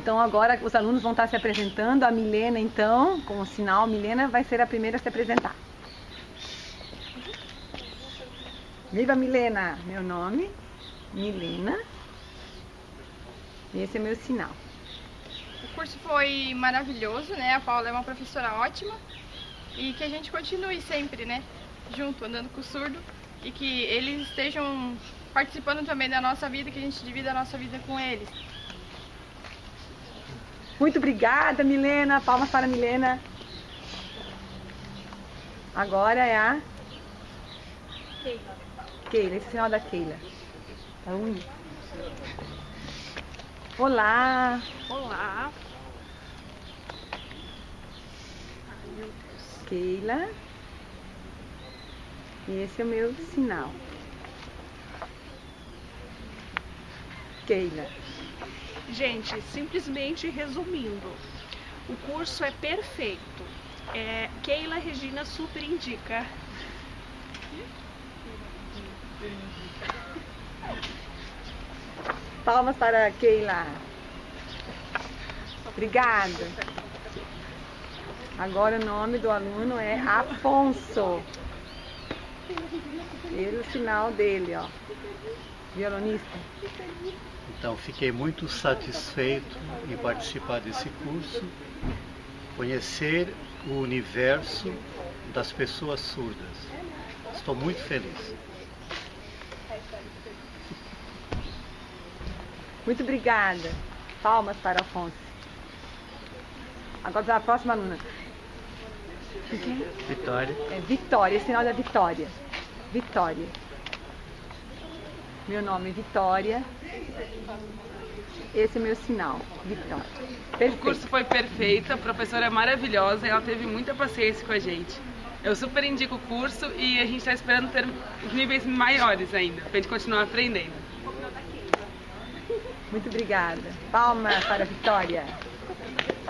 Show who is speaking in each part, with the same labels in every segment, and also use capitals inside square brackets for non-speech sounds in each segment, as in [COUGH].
Speaker 1: Então agora os alunos vão estar se apresentando. A Milena, então, com o sinal, Milena vai ser a primeira a se apresentar. Viva Milena! Meu nome, Milena. Esse é meu sinal.
Speaker 2: O curso foi maravilhoso, né? A Paula é uma professora ótima e que a gente continue sempre, né? Junto, andando com o surdo e que eles estejam participando também da nossa vida, que a gente divida a nossa vida com eles.
Speaker 1: Muito obrigada, Milena. Palmas para a Milena. Agora é a
Speaker 2: Keila.
Speaker 1: Keila, esse é o sinal da Keila. Tá ruim? Olá.
Speaker 2: Olá.
Speaker 1: Keila. E esse é o meu sinal. Keila.
Speaker 3: Gente, simplesmente resumindo, o curso é perfeito. É, Keila Regina super indica.
Speaker 1: Palmas para Keila. Obrigada. Agora o nome do aluno é Afonso. Ele o sinal dele, ó. Violonista.
Speaker 4: Então, fiquei muito satisfeito em participar desse curso, conhecer o universo das pessoas surdas. Estou muito feliz.
Speaker 1: Muito obrigada. Palmas para Afonso. Agora a próxima aluna.
Speaker 4: Vitória.
Speaker 1: É Vitória, esse sinal da Vitória. Vitória. Meu nome é Vitória. Esse é meu sinal, Vitória.
Speaker 5: O
Speaker 1: Perfeito.
Speaker 5: curso foi perfeito, a professora é maravilhosa, ela teve muita paciência com a gente. Eu super indico o curso e a gente está esperando ter níveis maiores ainda, para a gente continuar aprendendo.
Speaker 1: Muito obrigada. Palma para a Vitória.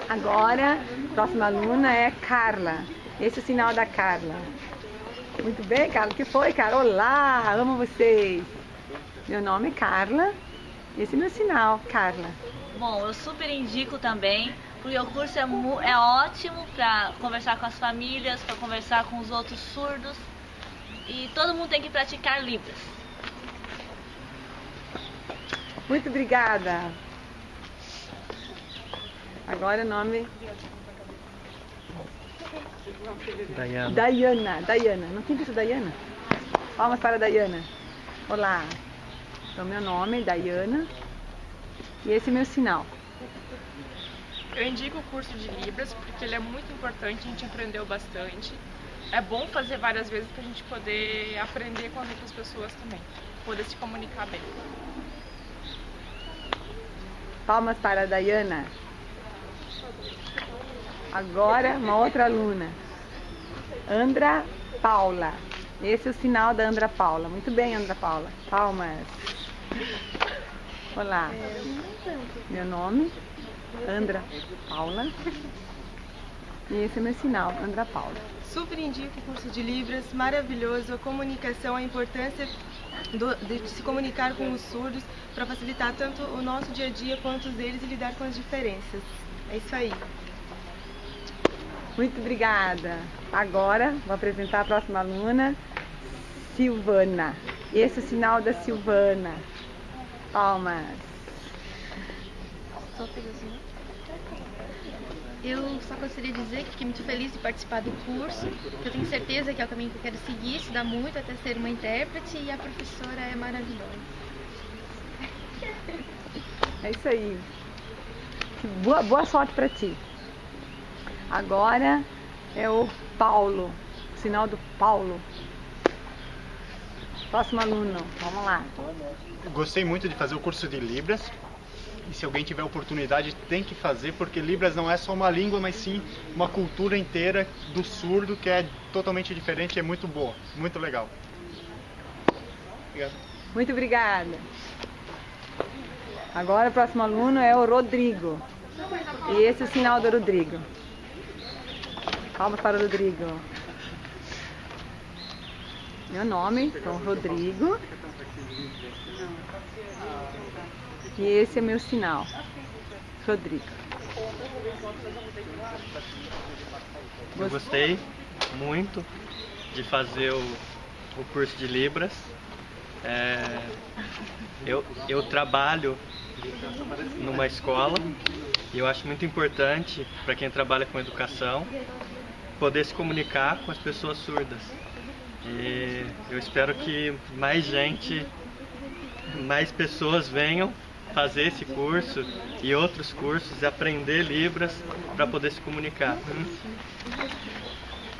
Speaker 1: Agora, a próxima aluna é Carla. Esse é o sinal da Carla. Muito bem, Carla. O que foi, Carla? Olá, amo vocês. Meu nome é Carla. Esse é meu sinal, Carla.
Speaker 6: Bom, eu super indico também, porque o curso é, é ótimo para conversar com as famílias, para conversar com os outros surdos. E todo mundo tem que praticar Libras.
Speaker 1: Muito obrigada. Agora o nome
Speaker 4: Dayana.
Speaker 1: Dayana. Dayana. Não tem visto Dayana? Palmas para a Dayana. Olá. Então, meu nome é Dayana. E esse é meu sinal.
Speaker 2: Eu indico o curso de Libras porque ele é muito importante, a gente aprendeu bastante. É bom fazer várias vezes para a gente poder aprender com as outras pessoas também, poder se comunicar bem.
Speaker 1: Palmas para a Dayana. Agora, uma outra aluna. Andra Paula. Esse é o sinal da Andra Paula. Muito bem, Andra Paula. Palmas. Olá. Meu nome, Andra Paula. E esse é meu sinal, Andra Paula.
Speaker 7: Super indico o curso de Libras, maravilhoso, a comunicação, a importância do- de se comunicar com os surdos para facilitar tanto o nosso dia a dia quanto os deles e lidar com as diferenças. É isso aí.
Speaker 1: Muito obrigada. Agora vou apresentar a próxima aluna, Silvana. Esse é o sinal da Silvana. Palmas.
Speaker 8: Eu só gostaria de dizer que fiquei muito feliz de participar do curso, que eu tenho certeza que é o caminho que eu quero seguir, estudar muito até ser uma intérprete e a professora é maravilhosa.
Speaker 1: É isso aí. Boa, boa sorte para ti. Agora é o Paulo, o sinal do Paulo. Próximo aluno, vamos lá.
Speaker 9: Gostei muito de fazer o curso de Libras. E se alguém tiver oportunidade, tem que fazer, porque Libras não é só uma língua, mas sim uma cultura inteira do surdo que é totalmente diferente e é muito boa, muito legal. Obrigado.
Speaker 1: Muito obrigada. Agora o próximo aluno é o Rodrigo. E esse é o sinal do Rodrigo. Palmas para o Rodrigo. Meu nome, então Rodrigo. E esse é meu sinal. Rodrigo.
Speaker 10: Eu gostei muito de fazer o, o curso de Libras. É, eu, eu trabalho numa escola e eu acho muito importante para quem trabalha com educação poder se comunicar com as pessoas surdas. E eu espero que mais gente, mais pessoas venham fazer esse curso e outros cursos, aprender Libras para poder se comunicar.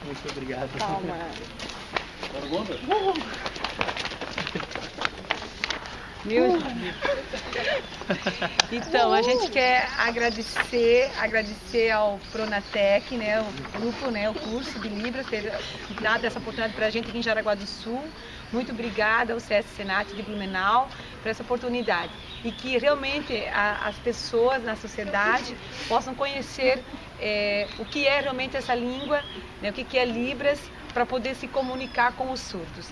Speaker 10: Muito obrigado.
Speaker 1: Calma. Mil... Então, a gente quer agradecer, agradecer ao Pronatec, né, o grupo, né, o curso de Libras, ter dado essa oportunidade para a gente aqui em Jaraguá do Sul. Muito obrigada ao CS Senat de Blumenau por essa oportunidade. E que realmente a, as pessoas na sociedade possam conhecer é, o que é realmente essa língua, né, o que, que é Libras, para poder se comunicar com os surdos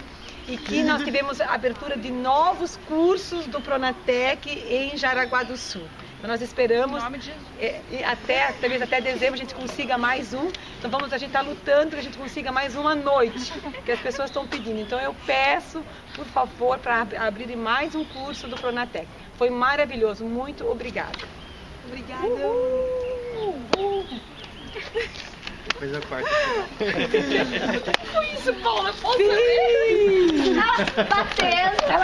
Speaker 1: e que nós tivemos a abertura de novos cursos do Pronatec em Jaraguá do Sul. Então nós esperamos é, até talvez até dezembro a gente consiga mais um. Então vamos a gente está lutando que a gente consiga mais uma noite que as pessoas estão pedindo. Então eu peço por favor para abrir mais um curso do Pronatec. Foi maravilhoso. Muito obrigada.
Speaker 7: Obrigada. Uhul. Uhul.
Speaker 10: Depois eu corto. [LAUGHS]
Speaker 2: Foi isso, Paula? Posso
Speaker 6: ver? Ela batendo.
Speaker 1: Ela